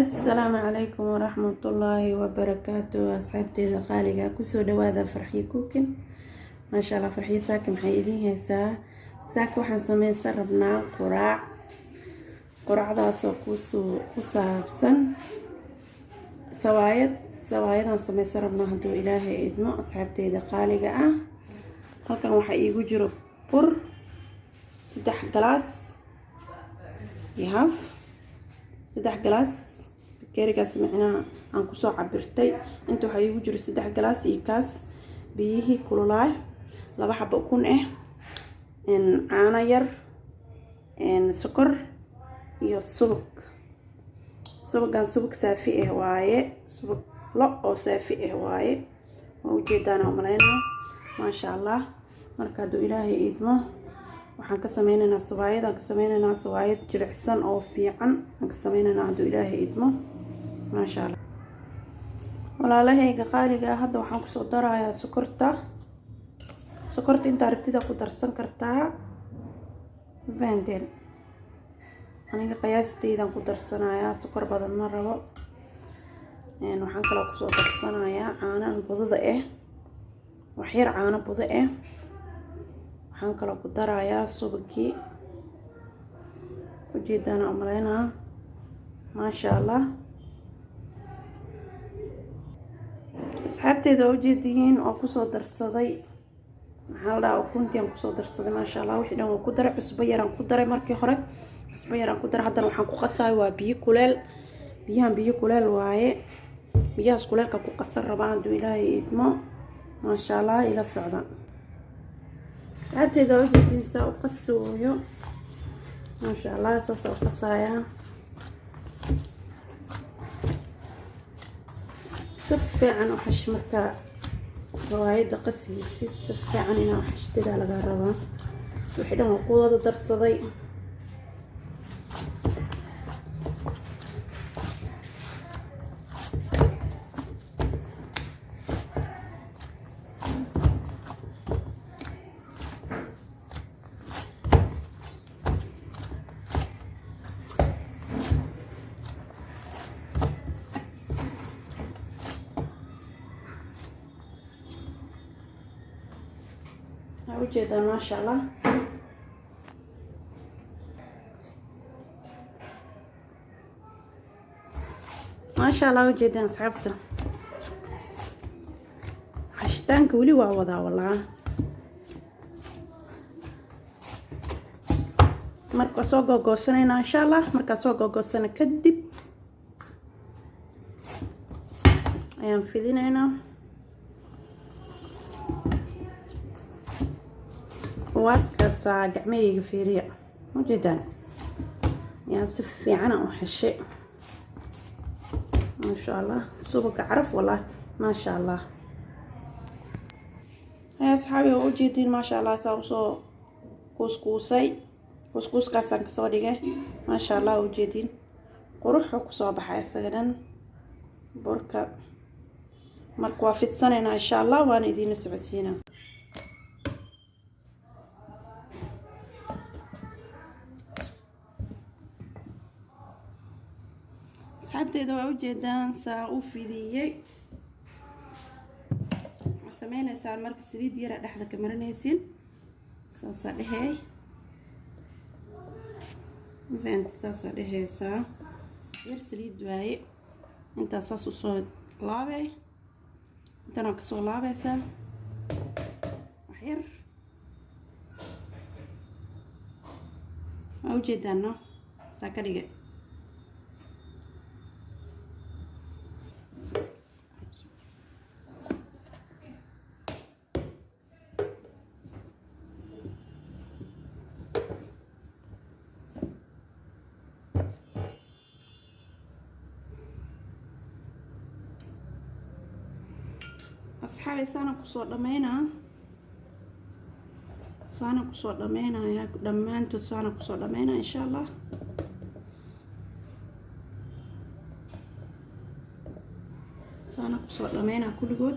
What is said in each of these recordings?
assalaamu calaykum waraxmatullaahi wabarakaatu asxaabteeda qaaliga ku soo dhawaada farxiyo kuukin. Maasha allah farxiyo saaki maxay idiin haysaa? Saaki waxaan sameysan rabnaa quraac. Quraacdaasoo ku soo ku saabsan sawaayad. Sawaayadaan sameysan rabnaa hadduu ilaahay idmo asxaabteeda qaaliga ah. Halkan waxaa iigu jiro bur saddex galaas iyo haf. Saddex galaas bakeerigaas micnaha aan ku soo cabirtay. Inta waxaa iigu jiro saddex galaas iyo kaas. Biyihii kululaay laba xabo ukun ah caano yar sokor iyo subag. Subagan subag saafi ah waaye subag lo oo saafi ah waaye. Waa ujeedaan umaleynaa maasha allah marka hadduu ilaahay idmo waxaan ka sameyneynaa sawaayad aan ka sameyneynaa sawaayad jilicsan oo fiican. Aan ka sameyneynaa hadduu ilaahay idmo maasha allah walaalahayga qaaliga ah hadda waxaan ku soo darayaa sokorta. Sokorta intaa rabtida ku darsan kartaa fahanteen aniga qiyaasteydaan ku darsanayaa sokor badan ma rabo. Waxaan kaloo ku soo darsanayaa caano budada ah waxyar caano budo ah waxaan kaloo ku darayaa subagii ujeedaana umaleynaa. Maasha allah asxaabteeda ujeediyiin oo ku soo darsaday? Maxaa la dhahaa ukuntiaan ku soo darsaday maasha allah wixii dhan waa ku daray cusbo yaraan ku daray markii hore. Cusbo yaraan ku daray haddana waxaan ku qasayo waa biyo kuleel. Biyahan biyo kuleel waaye. Biyahaas kuleelka ku qasan rabaa hadduu ilaahay idmo. Maasha allah ila socda. Asxaabteeda waa ujeediinsaa u qasooyo? Maasha allah saasa u qasayaa si fiican u xash markaa rawaayadda qasigiisi si fiican inaa xashtidaa laga rabaa wixii dhan waa ku wada ujeedaan maasha allah maasha allah ujeedaan asxaabta xashitaanka weli waa wadaa walaa marka soo googoosanayna insha allah markaa soo googoosana kadib. Ayaan fidinaynaa waadkaasaa gacmahayga fiiriya. Ujeedaan yaan si fiicana u xeshay. Maasha allah subaga caraf wallah maasha allah asxaabi waa ujeediin maasha allah saa u soo kuuskuusay kuuskuuskaasaan ka soo dhigay. Maasha allah ujeediin quruxuu ku soo baxay isaga dhan burka marka waa fidsanaynaa insha allah waana idiina socodsiinaa asxaabteeda waa ujeedaan saa u fidiyey waxaa sameyneysaan marka saliid yara dhexda ka marinaysiin saasaa dhehey mafahanta saasaa dheheysaa yar saliid waaye intaa saas u soo laabey intan waa ka soo laabeysaa waxyar waa ujeedaan no saa ka dhigay asxaabi saana ku soo dhameynaa saana ku soo dhameynaya dhammaantood saana ku soo dhameynaa insha allah saana ku soo dhameynaa kulligood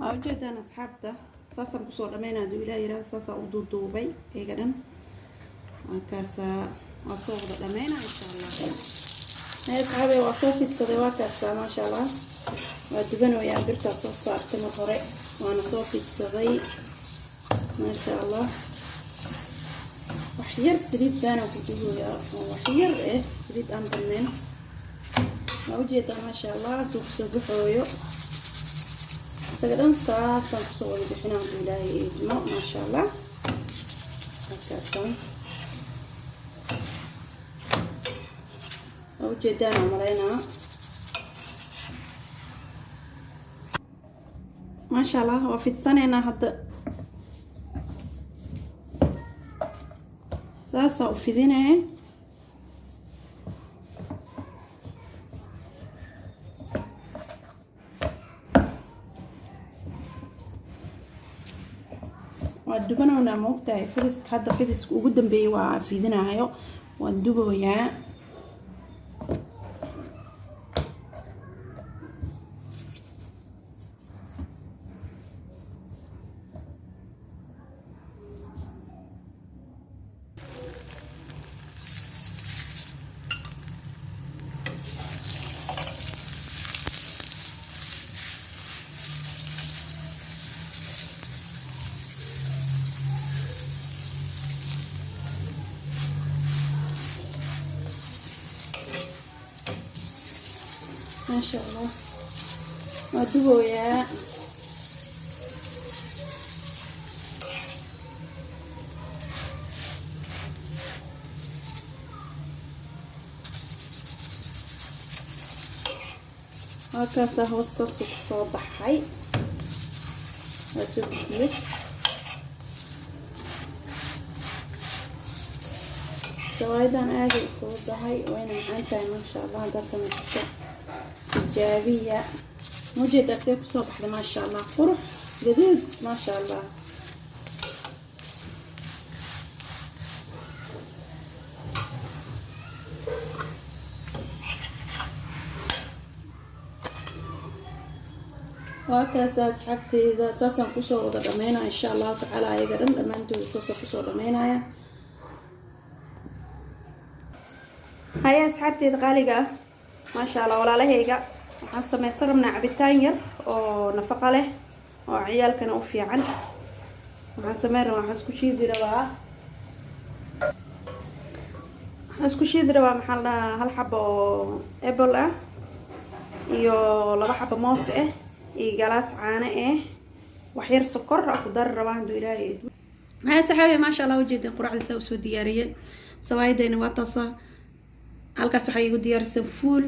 waa ujeedaan asxaabta saasaan ku soo dhameyna haduu ilaah yiraahdo saasaan u duuduubay iyaga dhan markaasaa waa soo wada dhameyna insha allah asxaabe waa soo fidsaday waa maasha allah waa dubanayaa birtaa soo saartay mar hore waana soo fidsaday maasha allah wax yar saliid baana ku dubayaa wax yar eh saliid aan badnayn waa u jeedaa maasha allah suu ku soo baxooyo isaga dhan saasaan ku soo wada bixina haduu ilaahay eedmo maasha allah halkaasaan waa ujeedaan aan malaynaa maasha allah waa fidsaneynaa hadda saasaa u fidinee waa dubanowna maogtahay fidiska hadda fidiska ugu dambeeyay waa fidinayo waan duboyaa شاء الله. مدبو يا هكا ساهو الصلصو كصوبح حي هاسو كبير سوايدا أنا أجي الصلصو حي وين عندها ما شاء الله هذا سنستو tijaabiya mujeedaa see ku soo baxday maasha allah qurux gaduud maasha allah waa kaasa asxaabteyda saasaan ku soo wada dhameynaya insha allahu tacaala ayaga dhan dhammaantooda saasaan ku soo dhameynaya haya asxaabteeda qaaliga ah maasha allah walaalahayga waxaan sameysan rabnaa cabitaan yar oo nafaqo leh oo ciyaalkana u fiican. Waxaan sameyn rabaa waxaan isku shiidi rabaa waxaan isku shiidi rabaa maxaa la dhahaa hal xabo oo apple ah iyo laba xabo moos ah iyo galaas caano ah waxyar sokor ku dari rabaa hadduu ilaahay. Haya saxaabi maasha allah ujeedeen quraacda saa u soo diyaariyey sawaayadayna waa taasa halkaas waxay igu diyaarisan fuul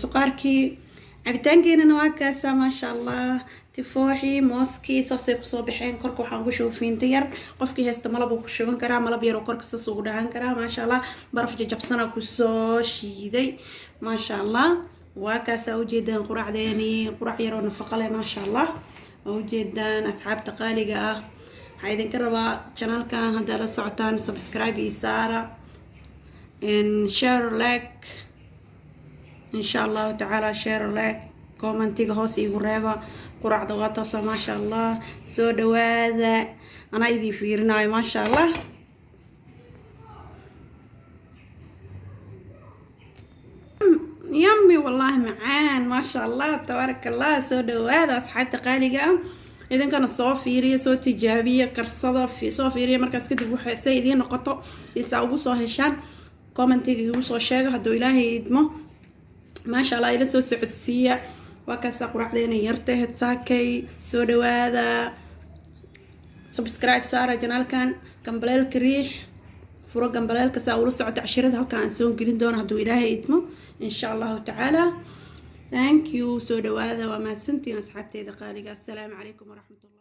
suqaarkii. Cabitaankeenana waa kaasa maasha allah tifooxii mooskii saasay ku soo baxeen. Korka waxaan ugu shuba fiinta yar. Qofkii haysta malab uu ku shuban karaa malab yaroo korka saas ugu dhahan karaa maasha allah baraf jajabsana ku soo shiiday maasha allah waa kaasaa ujeedaan quraacdeeni quraac yaroo nafaqo leh maasha allah waa ujeedaan asxaabta qaaliga ah. Waxaa idinka rabaa janaalkan haddaa la socotaan subscribe iyo saara share like insha allahu tacaala share like commentiga hoos iigu reeba quraacda waa taasa maasha allah soo dhawaada anaa idin fiirinayo maasha allah yami wallaahi macaan maasha allah tabaaraka allah soo dhawaada asxaabta qaaliga ah. Idinkana soo fiiriya soo tijaabiya karsada soo fiiriya markaas kadib waxay idiin noqoto isaa ugu soo heshaan commentiga igu soo sheega hadduu ilaahay idmo maasha allah ila soo socodsiiya. Waa kaasaa quraacdeena yartahed saakay soo dhawaada. Subscribe saara janaalkan gambaleelka riix furo gambaleelka saa ula socota cashirada halkan aan soo gelin doono hadduu ilaahay idmo insha allahu tacaala. Thank you soo dhawaada waa mahadsantiin asxaabteeda qaaliga. Assalaamu calaykum waraxmatullah